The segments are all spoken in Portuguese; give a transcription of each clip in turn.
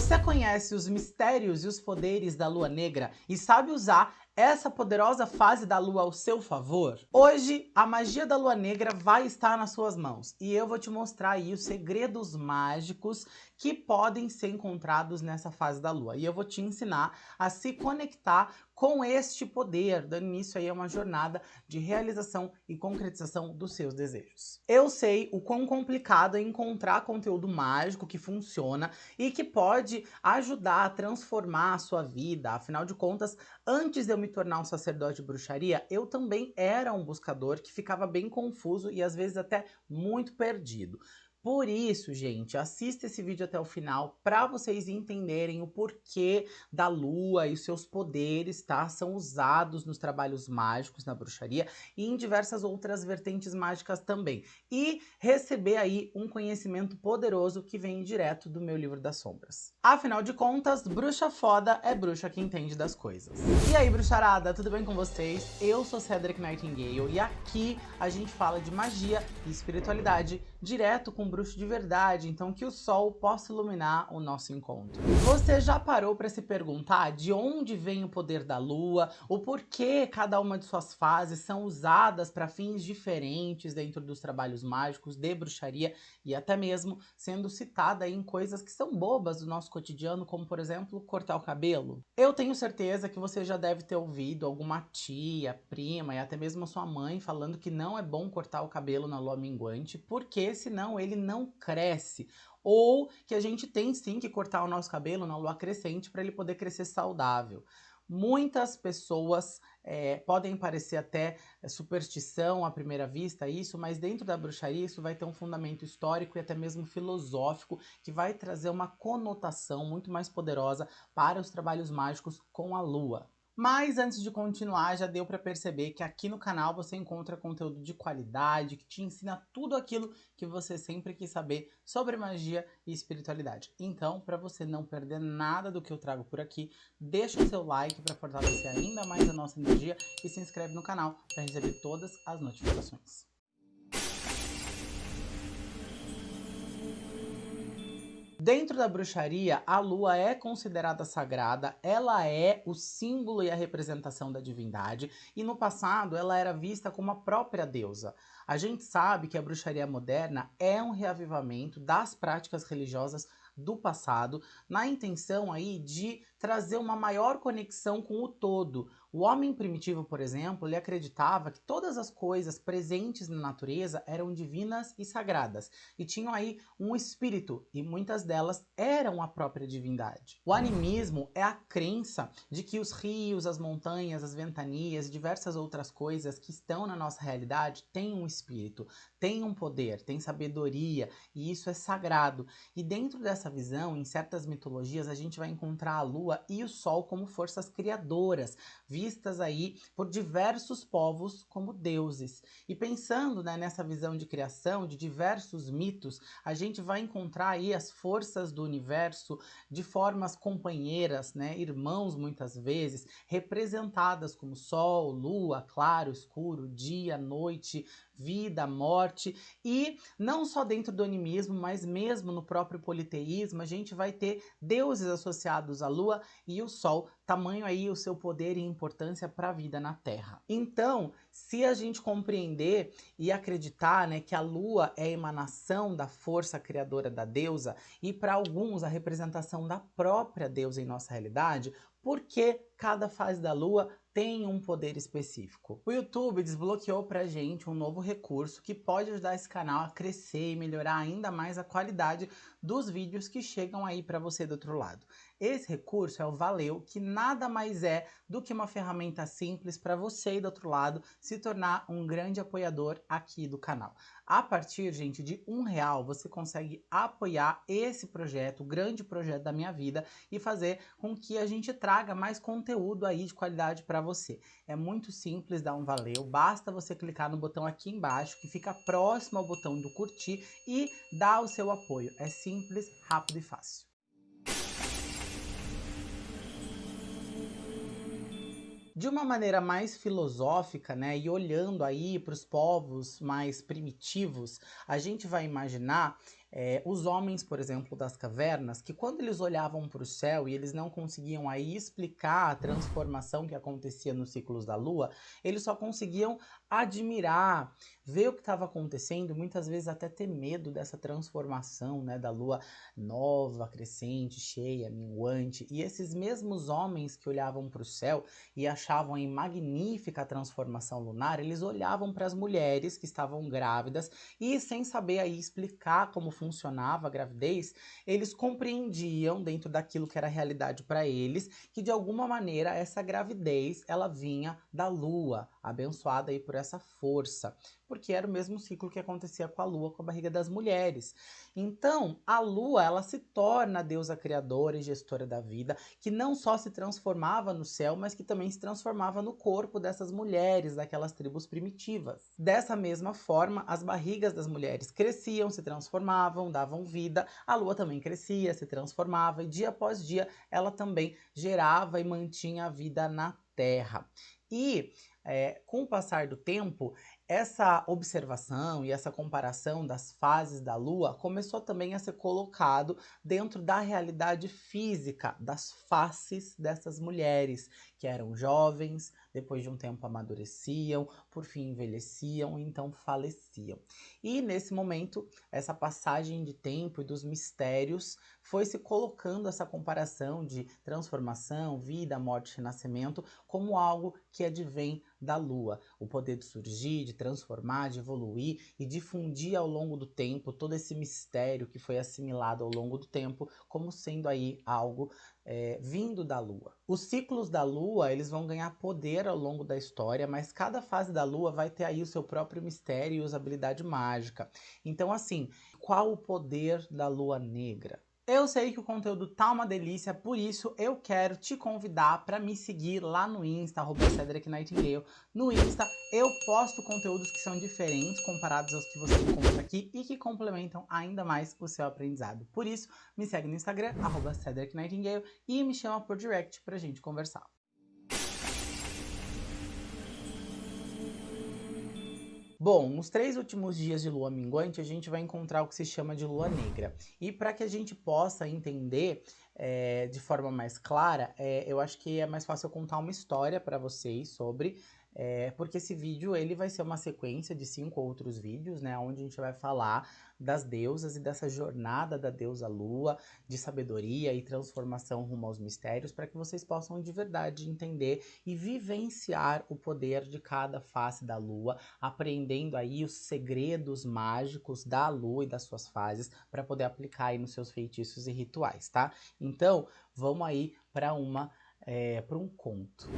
Você conhece os mistérios e os poderes da lua negra e sabe usar essa poderosa fase da lua ao seu favor? Hoje, a magia da lua negra vai estar nas suas mãos e eu vou te mostrar aí os segredos mágicos que podem ser encontrados nessa fase da lua. E eu vou te ensinar a se conectar com este poder, dando início aí a uma jornada de realização e concretização dos seus desejos. Eu sei o quão complicado é encontrar conteúdo mágico que funciona e que pode ajudar a transformar a sua vida. Afinal de contas, antes de eu me tornar um sacerdote de bruxaria, eu também era um buscador que ficava bem confuso e às vezes até muito perdido. Por isso, gente, assista esse vídeo até o final para vocês entenderem o porquê da lua e os seus poderes, tá? São usados nos trabalhos mágicos, na bruxaria e em diversas outras vertentes mágicas também. E receber aí um conhecimento poderoso que vem direto do meu livro das sombras. Afinal de contas, bruxa foda é bruxa que entende das coisas. E aí, bruxarada, tudo bem com vocês? Eu sou Cedric Nightingale e aqui a gente fala de magia e espiritualidade direto com bruxo de verdade, então que o sol possa iluminar o nosso encontro. Você já parou para se perguntar de onde vem o poder da lua, o porquê cada uma de suas fases são usadas para fins diferentes dentro dos trabalhos mágicos de bruxaria e até mesmo sendo citada em coisas que são bobas do nosso cotidiano, como por exemplo, cortar o cabelo? Eu tenho certeza que você já deve ter ouvido alguma tia, prima e até mesmo sua mãe falando que não é bom cortar o cabelo na lua minguante, porque senão ele não cresce. Ou que a gente tem sim que cortar o nosso cabelo na lua crescente para ele poder crescer saudável. Muitas pessoas é, podem parecer até superstição à primeira vista isso, mas dentro da bruxaria isso vai ter um fundamento histórico e até mesmo filosófico que vai trazer uma conotação muito mais poderosa para os trabalhos mágicos com a lua. Mas antes de continuar, já deu para perceber que aqui no canal você encontra conteúdo de qualidade, que te ensina tudo aquilo que você sempre quis saber sobre magia e espiritualidade. Então, para você não perder nada do que eu trago por aqui, deixa o seu like para fortalecer ainda mais a nossa energia e se inscreve no canal para receber todas as notificações. Dentro da bruxaria, a lua é considerada sagrada, ela é o símbolo e a representação da divindade, e no passado ela era vista como a própria deusa. A gente sabe que a bruxaria moderna é um reavivamento das práticas religiosas do passado, na intenção aí de trazer uma maior conexão com o todo. O homem primitivo, por exemplo, ele acreditava que todas as coisas presentes na natureza eram divinas e sagradas, e tinham aí um espírito, e muitas delas eram a própria divindade. O animismo é a crença de que os rios, as montanhas, as ventanias e diversas outras coisas que estão na nossa realidade têm um espírito, têm um poder, têm sabedoria, e isso é sagrado. E dentro dessa visão, em certas mitologias, a gente vai encontrar a lua e o Sol como forças criadoras, vistas aí por diversos povos como deuses. E pensando né, nessa visão de criação, de diversos mitos, a gente vai encontrar aí as forças do universo de formas companheiras, né, irmãos muitas vezes, representadas como Sol, Lua, claro, escuro, dia, noite, vida, morte, e não só dentro do animismo, mas mesmo no próprio politeísmo, a gente vai ter deuses associados à lua e o sol, tamanho aí o seu poder e importância para a vida na Terra. Então, se a gente compreender e acreditar né, que a lua é a emanação da força criadora da deusa e para alguns a representação da própria deusa em nossa realidade, por que cada fase da lua tem um poder específico. O YouTube desbloqueou pra gente um novo recurso que pode ajudar esse canal a crescer e melhorar ainda mais a qualidade dos vídeos que chegam aí para você do outro lado. Esse recurso é o Valeu, que nada mais é do que uma ferramenta simples para você do outro lado se tornar um grande apoiador aqui do canal. A partir, gente, de um real, você consegue apoiar esse projeto, o grande projeto da minha vida, e fazer com que a gente traga mais conteúdo aí de qualidade para você. É muito simples dar um valeu, basta você clicar no botão aqui embaixo, que fica próximo ao botão do curtir, e dar o seu apoio. É simples, rápido e fácil. De uma maneira mais filosófica, né, e olhando aí para os povos mais primitivos, a gente vai imaginar é, os homens, por exemplo, das cavernas, que quando eles olhavam para o céu e eles não conseguiam aí explicar a transformação que acontecia nos ciclos da lua, eles só conseguiam admirar, ver o que estava acontecendo, muitas vezes até ter medo dessa transformação, né, da lua nova, crescente, cheia, minguante. E esses mesmos homens que olhavam para o céu e achavam em magnífica a transformação lunar, eles olhavam para as mulheres que estavam grávidas e sem saber aí explicar como funcionava a gravidez, eles compreendiam dentro daquilo que era realidade para eles, que de alguma maneira essa gravidez ela vinha da lua, abençoada aí por essa força, porque era o mesmo ciclo que acontecia com a lua, com a barriga das mulheres. Então, a lua, ela se torna a deusa criadora e gestora da vida, que não só se transformava no céu, mas que também se transformava no corpo dessas mulheres, daquelas tribos primitivas. Dessa mesma forma, as barrigas das mulheres cresciam, se transformavam, davam vida, a lua também crescia, se transformava e dia após dia ela também gerava e mantinha a vida na terra. E é, com o passar do tempo, essa observação e essa comparação das fases da Lua começou também a ser colocado dentro da realidade física das faces dessas mulheres, que eram jovens, depois de um tempo amadureciam, por fim envelheciam então faleciam. E nesse momento, essa passagem de tempo e dos mistérios foi se colocando essa comparação de transformação, vida, morte e renascimento como algo que advém da Lua, o poder de surgir, de transformar, de evoluir e difundir ao longo do tempo todo esse mistério que foi assimilado ao longo do tempo como sendo aí algo é, vindo da Lua. Os ciclos da Lua, eles vão ganhar poder ao longo da história, mas cada fase da Lua vai ter aí o seu próprio mistério e usabilidade mágica. Então assim, qual o poder da Lua Negra? Eu sei que o conteúdo tá uma delícia, por isso eu quero te convidar para me seguir lá no Insta, arroba Cedric Nightingale. No Insta eu posto conteúdos que são diferentes comparados aos que você encontra aqui e que complementam ainda mais o seu aprendizado. Por isso, me segue no Instagram, arroba Cedric Nightingale e me chama por direct pra gente conversar. Bom, nos três últimos dias de lua minguante, a gente vai encontrar o que se chama de lua negra. E para que a gente possa entender é, de forma mais clara, é, eu acho que é mais fácil contar uma história para vocês sobre é, porque esse vídeo ele vai ser uma sequência de cinco outros vídeos, né, onde a gente vai falar das deusas e dessa jornada da deusa lua, de sabedoria e transformação rumo aos mistérios, para que vocês possam de verdade entender e vivenciar o poder de cada face da lua, aprendendo aí os segredos mágicos da lua e das suas fases, para poder aplicar aí nos seus feitiços e rituais, tá? Então, vamos aí para uma é, para um conto.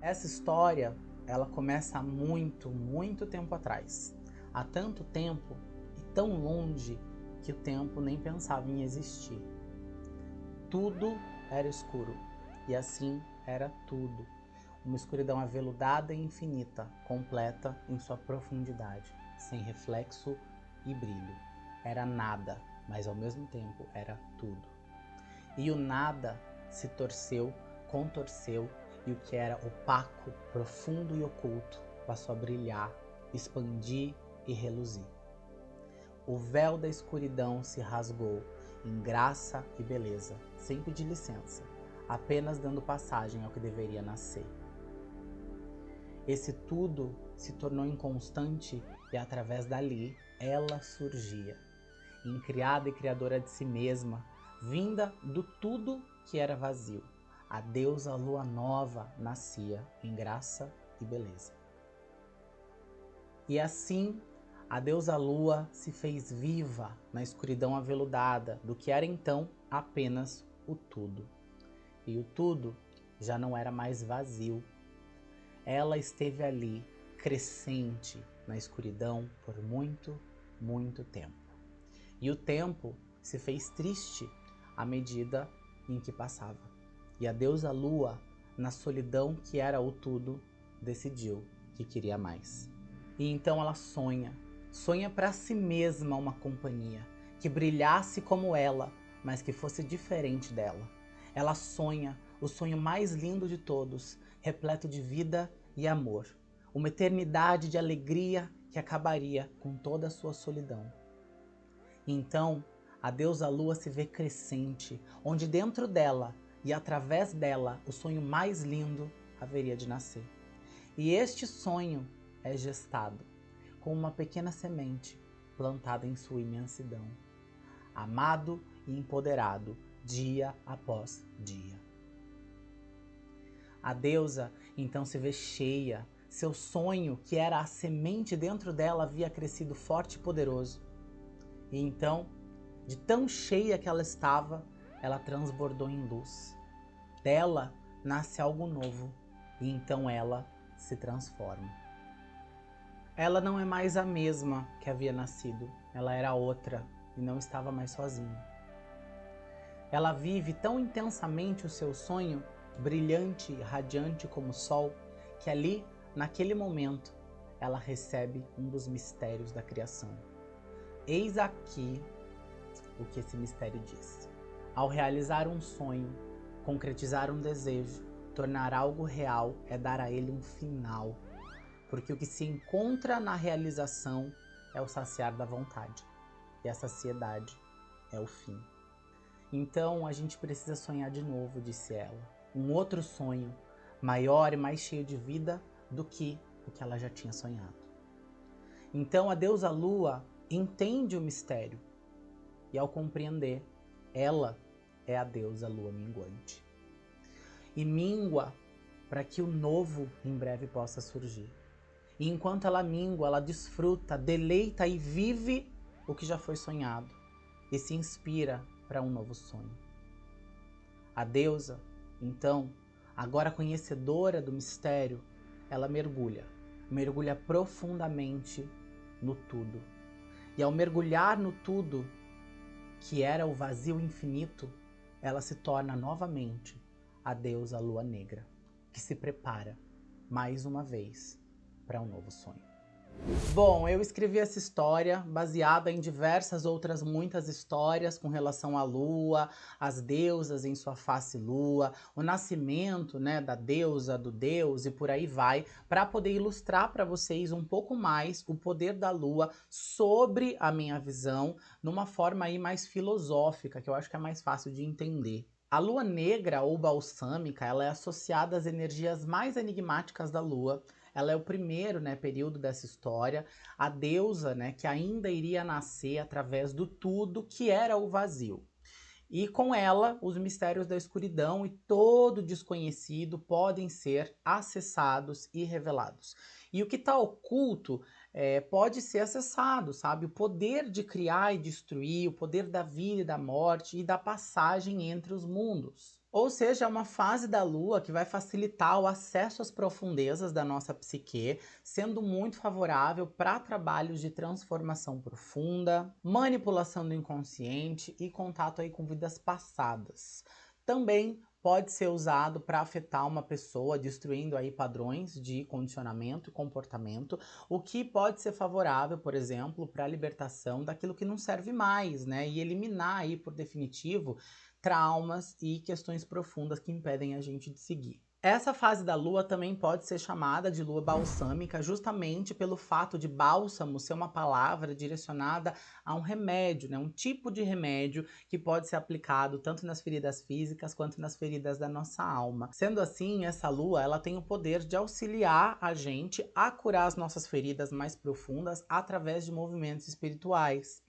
Essa história, ela começa há muito, muito tempo atrás. Há tanto tempo e tão longe que o tempo nem pensava em existir. Tudo era escuro e assim era tudo. Uma escuridão aveludada e infinita, completa em sua profundidade, sem reflexo e brilho. Era nada, mas ao mesmo tempo era tudo. E o nada se torceu, contorceu e o que era opaco, profundo e oculto passou a brilhar, expandir e reluzir. O véu da escuridão se rasgou em graça e beleza, sem pedir licença, apenas dando passagem ao que deveria nascer. Esse tudo se tornou inconstante e através dali ela surgia, incriada e criadora de si mesma, vinda do tudo que era vazio a deusa lua nova nascia em graça e beleza. E assim, a deusa lua se fez viva na escuridão aveludada do que era então apenas o tudo. E o tudo já não era mais vazio. Ela esteve ali, crescente na escuridão por muito, muito tempo. E o tempo se fez triste à medida em que passava. E a deusa Lua, na solidão que era o tudo, decidiu que queria mais. E então ela sonha, sonha para si mesma uma companhia que brilhasse como ela, mas que fosse diferente dela. Ela sonha o sonho mais lindo de todos, repleto de vida e amor, uma eternidade de alegria que acabaria com toda a sua solidão. Então, a deusa lua se vê crescente, onde dentro dela e através dela o sonho mais lindo haveria de nascer. E este sonho é gestado com uma pequena semente plantada em sua imensidão, amado e empoderado dia após dia. A deusa então se vê cheia, seu sonho, que era a semente dentro dela, havia crescido forte e poderoso. E então, de tão cheia que ela estava, ela transbordou em luz. Dela nasce algo novo, e então ela se transforma. Ela não é mais a mesma que havia nascido, ela era outra e não estava mais sozinha. Ela vive tão intensamente o seu sonho, brilhante e radiante como o sol, que ali, naquele momento, ela recebe um dos mistérios da criação. Eis aqui o que esse mistério diz. Ao realizar um sonho, concretizar um desejo, tornar algo real é dar a ele um final porque o que se encontra na realização é o saciar da vontade, e a saciedade é o fim. Então a gente precisa sonhar de novo, disse ela, um outro sonho, maior e mais cheio de vida do que o que ela já tinha sonhado. Então a deusa Lua entende o mistério, e ao compreender, ela é a deusa Lua minguante. E mingua para que o novo em breve possa surgir. E enquanto ela mingua, ela desfruta, deleita e vive o que já foi sonhado e se inspira para um novo sonho. A deusa, então, agora conhecedora do mistério, ela mergulha, mergulha profundamente no tudo. E ao mergulhar no tudo, que era o vazio infinito, ela se torna novamente a deusa lua negra, que se prepara mais uma vez para um novo sonho. Bom, eu escrevi essa história baseada em diversas outras muitas histórias com relação à lua, as deusas em sua face lua, o nascimento, né, da deusa, do deus e por aí vai, para poder ilustrar para vocês um pouco mais o poder da lua sobre a minha visão, numa forma aí mais filosófica, que eu acho que é mais fácil de entender. A lua negra ou balsâmica, ela é associada às energias mais enigmáticas da lua, ela é o primeiro né, período dessa história, a deusa né, que ainda iria nascer através do tudo que era o vazio. E com ela, os mistérios da escuridão e todo desconhecido podem ser acessados e revelados. E o que está oculto é, pode ser acessado, sabe? O poder de criar e destruir, o poder da vida e da morte e da passagem entre os mundos. Ou seja, é uma fase da Lua que vai facilitar o acesso às profundezas da nossa psique, sendo muito favorável para trabalhos de transformação profunda, manipulação do inconsciente e contato aí com vidas passadas. Também pode ser usado para afetar uma pessoa, destruindo aí padrões de condicionamento e comportamento, o que pode ser favorável, por exemplo, para a libertação daquilo que não serve mais, né? E eliminar aí por definitivo traumas e questões profundas que impedem a gente de seguir. Essa fase da lua também pode ser chamada de lua balsâmica, justamente pelo fato de bálsamo ser uma palavra direcionada a um remédio, né? um tipo de remédio que pode ser aplicado tanto nas feridas físicas quanto nas feridas da nossa alma. Sendo assim, essa lua ela tem o poder de auxiliar a gente a curar as nossas feridas mais profundas através de movimentos espirituais.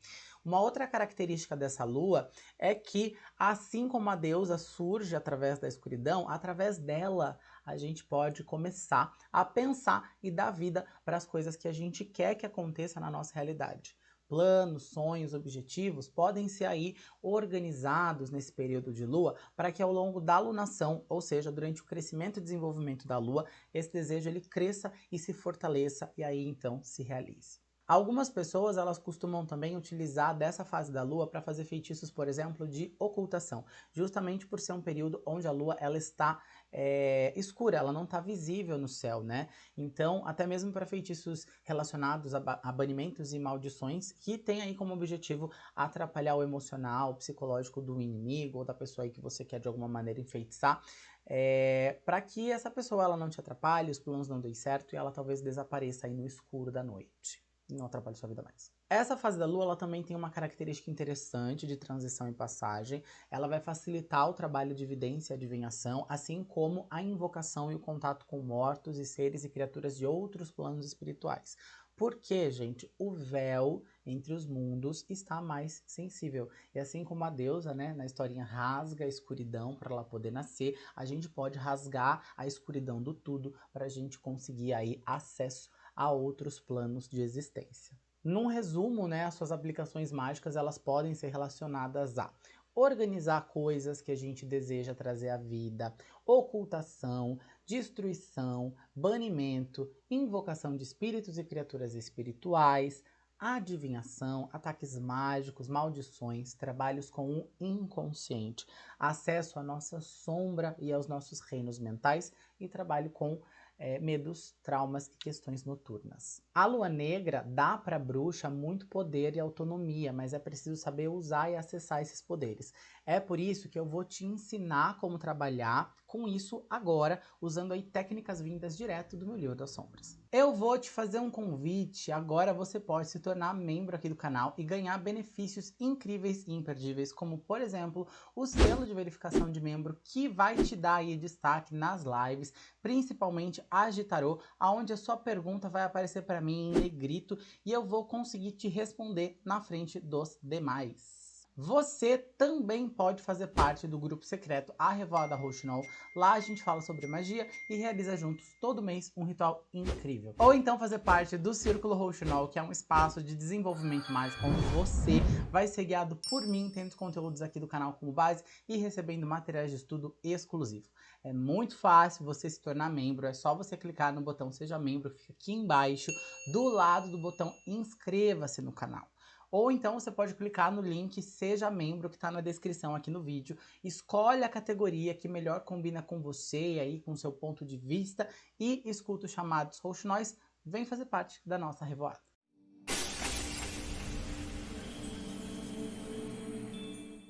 Uma outra característica dessa lua é que, assim como a deusa surge através da escuridão, através dela a gente pode começar a pensar e dar vida para as coisas que a gente quer que aconteça na nossa realidade planos, sonhos, objetivos podem ser aí organizados nesse período de lua para que ao longo da lunação, ou seja, durante o crescimento e desenvolvimento da lua, esse desejo ele cresça e se fortaleça e aí então se realize. Algumas pessoas elas costumam também utilizar dessa fase da lua para fazer feitiços, por exemplo, de ocultação, justamente por ser um período onde a lua ela está é, escura, ela não está visível no céu, né? Então, até mesmo para feitiços relacionados a, a, banimentos e maldições, que tem aí como objetivo atrapalhar o emocional, o psicológico do inimigo ou da pessoa aí que você quer de alguma maneira enfeitiçar, é, para que essa pessoa ela não te atrapalhe, os planos não deem certo e ela talvez desapareça aí no escuro da noite. Não atrapalhe sua vida mais. Essa fase da lua ela também tem uma característica interessante de transição e passagem. Ela vai facilitar o trabalho de evidência e adivinhação, assim como a invocação e o contato com mortos e seres e criaturas de outros planos espirituais. Porque, gente, o véu entre os mundos está mais sensível. E assim como a deusa, né, na historinha rasga a escuridão para ela poder nascer, a gente pode rasgar a escuridão do tudo para a gente conseguir aí acesso a outros planos de existência. Num resumo, né, as suas aplicações mágicas elas podem ser relacionadas a organizar coisas que a gente deseja trazer à vida, ocultação, destruição, banimento, invocação de espíritos e criaturas espirituais, adivinhação, ataques mágicos, maldições, trabalhos com o inconsciente, acesso à nossa sombra e aos nossos reinos mentais e trabalho com é, medos, traumas e questões noturnas. A lua negra dá para a bruxa muito poder e autonomia, mas é preciso saber usar e acessar esses poderes. É por isso que eu vou te ensinar como trabalhar com isso agora, usando aí técnicas vindas direto do meu das sombras. Eu vou te fazer um convite, agora você pode se tornar membro aqui do canal e ganhar benefícios incríveis e imperdíveis, como por exemplo, o selo de verificação de membro que vai te dar aí destaque nas lives, principalmente Agitarô, aonde a sua pergunta vai aparecer para mim em negrito e eu vou conseguir te responder na frente dos demais. Você também pode fazer parte do grupo secreto A Revoada Rouxinol. Lá a gente fala sobre magia e realiza juntos todo mês um ritual incrível. Ou então fazer parte do Círculo Rouxinol, que é um espaço de desenvolvimento mágico onde você vai ser guiado por mim, tendo conteúdos aqui do canal como base e recebendo materiais de estudo exclusivo. É muito fácil você se tornar membro, é só você clicar no botão Seja Membro, fica aqui embaixo, do lado do botão Inscreva-se no canal. Ou então você pode clicar no link Seja Membro que está na descrição aqui no vídeo. Escolhe a categoria que melhor combina com você e aí com seu ponto de vista e escuta os chamados Nós. Vem fazer parte da nossa revoada.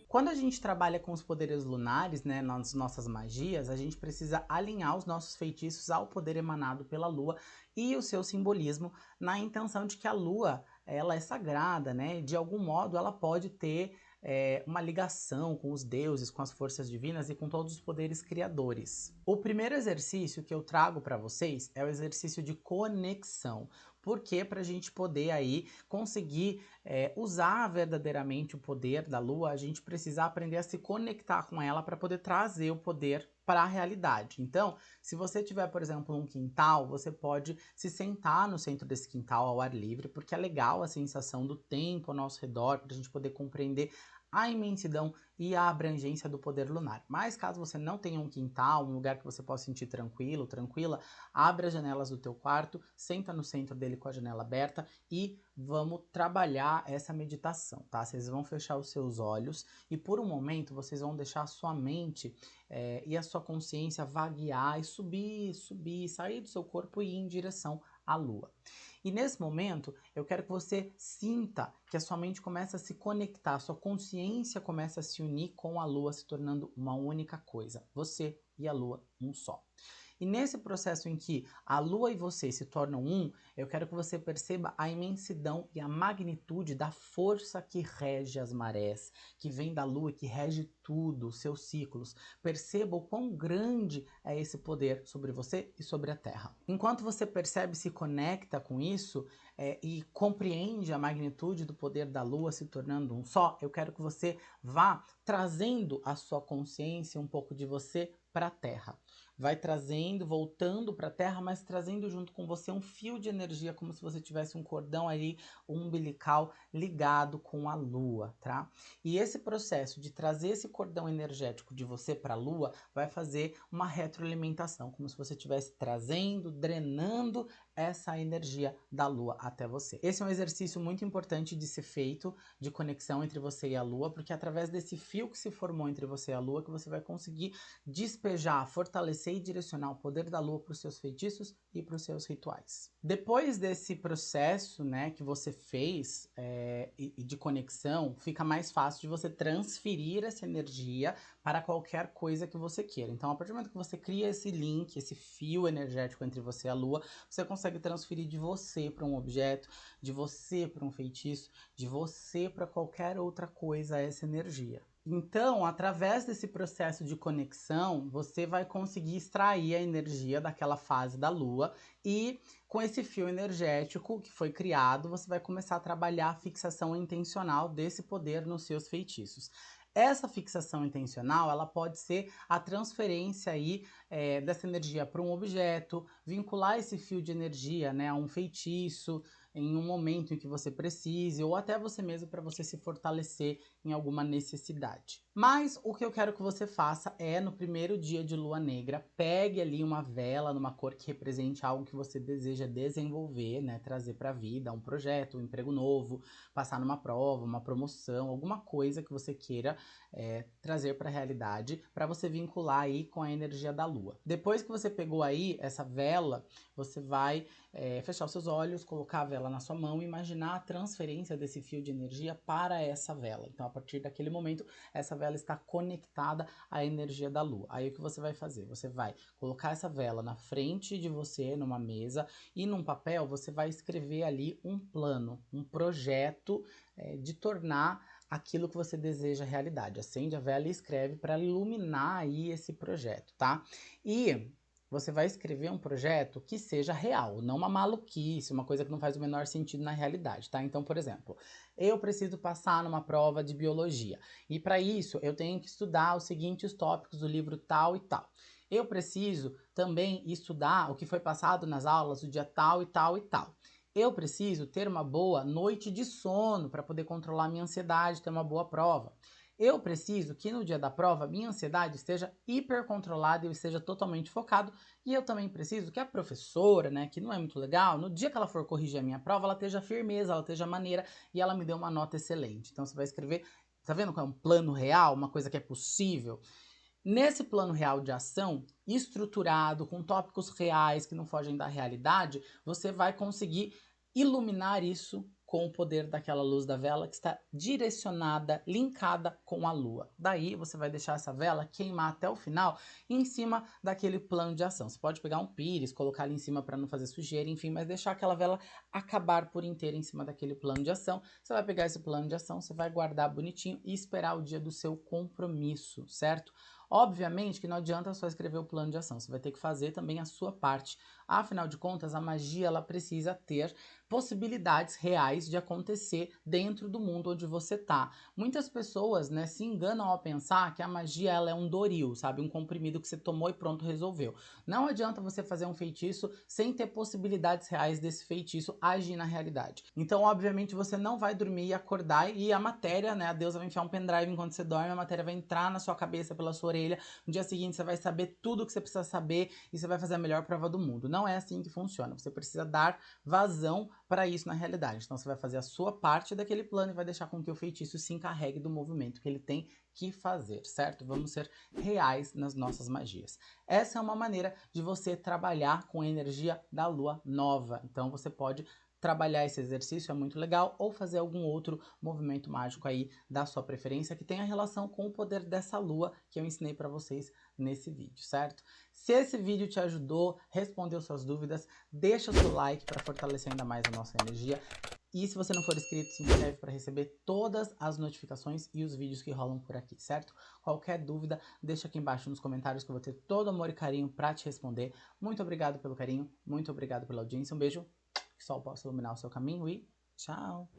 Quando a gente trabalha com os poderes lunares, né, nas nossas magias, a gente precisa alinhar os nossos feitiços ao poder emanado pela lua e o seu simbolismo na intenção de que a lua ela é sagrada, né? De algum modo ela pode ter é, uma ligação com os deuses, com as forças divinas e com todos os poderes criadores. O primeiro exercício que eu trago para vocês é o exercício de conexão, porque para a gente poder aí conseguir é, usar verdadeiramente o poder da lua, a gente precisa aprender a se conectar com ela para poder trazer o poder para a realidade. Então, se você tiver, por exemplo, um quintal, você pode se sentar no centro desse quintal ao ar livre, porque é legal a sensação do tempo ao nosso redor, para a gente poder compreender a imensidão e a abrangência do poder lunar. Mas caso você não tenha um quintal, um lugar que você possa sentir tranquilo, tranquila, abre as janelas do teu quarto, senta no centro dele com a janela aberta e vamos trabalhar essa meditação, tá? Vocês vão fechar os seus olhos e por um momento vocês vão deixar a sua mente é, e a sua consciência vaguear e subir, subir, sair do seu corpo e ir em direção à lua. E nesse momento, eu quero que você sinta que a sua mente começa a se conectar, a sua consciência começa a se unir com a lua, se tornando uma única coisa. Você e a lua, um só. E nesse processo em que a lua e você se tornam um, eu quero que você perceba a imensidão e a magnitude da força que rege as marés, que vem da lua, que rege tudo, seus ciclos. Perceba o quão grande é esse poder sobre você e sobre a Terra. Enquanto você percebe e se conecta com isso é, e compreende a magnitude do poder da lua se tornando um só, eu quero que você vá trazendo a sua consciência, um pouco de você para a Terra vai trazendo, voltando para a Terra, mas trazendo junto com você um fio de energia, como se você tivesse um cordão ali umbilical ligado com a Lua, tá? E esse processo de trazer esse cordão energético de você para a Lua vai fazer uma retroalimentação, como se você estivesse trazendo, drenando essa energia da Lua até você. Esse é um exercício muito importante de ser feito, de conexão entre você e a Lua, porque é através desse fio que se formou entre você e a Lua que você vai conseguir despejar, fortalecer e direcionar o poder da lua para os seus feitiços e para os seus rituais. Depois desse processo né, que você fez é, de conexão, fica mais fácil de você transferir essa energia para qualquer coisa que você queira. Então, a partir do momento que você cria esse link, esse fio energético entre você e a lua, você consegue transferir de você para um objeto, de você para um feitiço, de você para qualquer outra coisa essa energia. Então, através desse processo de conexão, você vai conseguir extrair a energia daquela fase da lua e com esse fio energético que foi criado, você vai começar a trabalhar a fixação intencional desse poder nos seus feitiços. Essa fixação intencional, ela pode ser a transferência aí é, dessa energia para um objeto, vincular esse fio de energia né, a um feitiço, em um momento em que você precise, ou até você mesmo para você se fortalecer em alguma necessidade. Mas o que eu quero que você faça é, no primeiro dia de lua negra, pegue ali uma vela numa cor que represente algo que você deseja desenvolver, né, trazer para a vida, um projeto, um emprego novo, passar numa prova, uma promoção, alguma coisa que você queira é, trazer para a realidade, para você vincular aí com a energia da lua. Depois que você pegou aí essa vela, você vai é, fechar os seus olhos, colocar a vela na sua mão e imaginar a transferência desse fio de energia para essa vela. Então, a partir daquele momento, essa vela está conectada à energia da lua. Aí, o que você vai fazer? Você vai colocar essa vela na frente de você, numa mesa, e num papel você vai escrever ali um plano, um projeto é, de tornar aquilo que você deseja realidade. Acende a vela e escreve para iluminar aí esse projeto, tá? E você vai escrever um projeto que seja real, não uma maluquice, uma coisa que não faz o menor sentido na realidade, tá? Então, por exemplo, eu preciso passar numa prova de biologia e para isso eu tenho que estudar os seguintes tópicos do livro tal e tal. Eu preciso também estudar o que foi passado nas aulas do dia tal e tal e tal. Eu preciso ter uma boa noite de sono para poder controlar minha ansiedade, ter uma boa prova. Eu preciso que no dia da prova minha ansiedade esteja hipercontrolada e eu esteja totalmente focado. E eu também preciso que a professora, né, que não é muito legal, no dia que ela for corrigir a minha prova, ela esteja firmeza, ela esteja maneira e ela me dê uma nota excelente. Então você vai escrever, tá vendo que é um plano real, uma coisa que é possível? Nesse plano real de ação, estruturado, com tópicos reais que não fogem da realidade, você vai conseguir iluminar isso com o poder daquela luz da vela que está direcionada, linkada com a lua. Daí você vai deixar essa vela queimar até o final em cima daquele plano de ação. Você pode pegar um pires, colocar ali em cima para não fazer sujeira, enfim, mas deixar aquela vela acabar por inteiro em cima daquele plano de ação. Você vai pegar esse plano de ação, você vai guardar bonitinho e esperar o dia do seu compromisso, certo? Obviamente que não adianta só escrever o plano de ação, você vai ter que fazer também a sua parte. Afinal de contas, a magia ela precisa ter possibilidades reais de acontecer dentro do mundo onde você tá. Muitas pessoas, né, se enganam ao pensar que a magia ela é um doril, sabe, um comprimido que você tomou e pronto resolveu. Não adianta você fazer um feitiço sem ter possibilidades reais desse feitiço agir na realidade. Então, obviamente, você não vai dormir e acordar e a matéria, né, a deusa vai enfiar um pendrive enquanto você dorme, a matéria vai entrar na sua cabeça pela sua orelha. No dia seguinte você vai saber tudo o que você precisa saber e você vai fazer a melhor prova do mundo. Não é assim que funciona. Você precisa dar vazão para isso na realidade. Então você vai fazer a sua parte daquele plano e vai deixar com que o feitiço se encarregue do movimento que ele tem que fazer, certo? Vamos ser reais nas nossas magias. Essa é uma maneira de você trabalhar com a energia da lua nova. Então você pode trabalhar esse exercício é muito legal ou fazer algum outro movimento mágico aí da sua preferência que tenha relação com o poder dessa lua que eu ensinei para vocês nesse vídeo, certo? Se esse vídeo te ajudou, respondeu suas dúvidas, deixa o seu like para fortalecer ainda mais a nossa energia. E se você não for inscrito, se inscreve para receber todas as notificações e os vídeos que rolam por aqui, certo? Qualquer dúvida, deixa aqui embaixo nos comentários que eu vou ter todo amor e carinho para te responder. Muito obrigado pelo carinho, muito obrigado pela audiência, um beijo, que o sol possa iluminar o seu caminho e tchau!